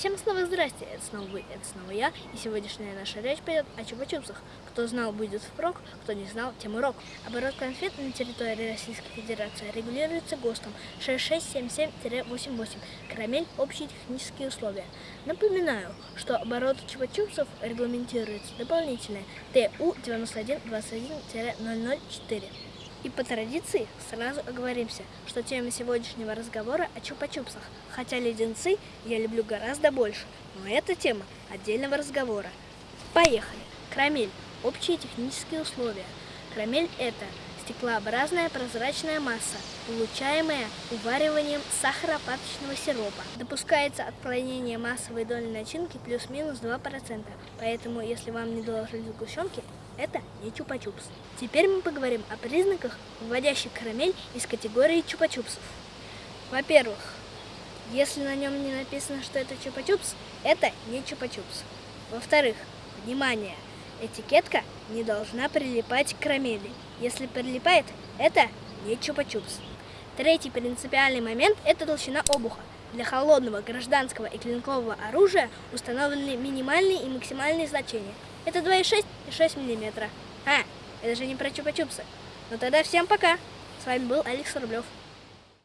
Всем снова здрасте, это снова вы, это снова я, и сегодняшняя наша речь пойдет о чупа-чупсах. Кто знал, будет впрок, кто не знал, тем урок. Оборот конфет на территории Российской Федерации регулируется ГОСТом 6677-88, карамель, общие технические условия. Напоминаю, что оборот чупа-чупсов регламентируется дополнительно ТУ 9121-004. И по традиции сразу оговоримся, что тема сегодняшнего разговора о чупа-чупсах, хотя леденцы я люблю гораздо больше, но эта тема отдельного разговора. Поехали! Карамель. Общие технические условия. Карамель – это стеклообразная прозрачная масса, получаемая увариванием сахаропаточного сиропа. Допускается отклонение массовой доли начинки плюс-минус 2%, поэтому если вам не доложили сгущенки, это не чупа-чупс. Теперь мы поговорим о признаках, вводящих карамель из категории чупа-чупсов. Во-первых, если на нем не написано, что это чупа-чупс, это не чупа-чупс. Во-вторых, внимание, этикетка не должна прилипать к карамели. Если прилипает, это не чупа-чупс. Третий принципиальный момент – это толщина обуха. Для холодного, гражданского и клинкового оружия установлены минимальные и максимальные значения – это 2,6 и 6 миллиметра. А, это же не про чупа-чупсы. Ну тогда всем пока. С вами был Алекс Рублев.